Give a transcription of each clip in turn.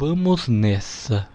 Vamos nessa.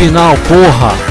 Final, porra!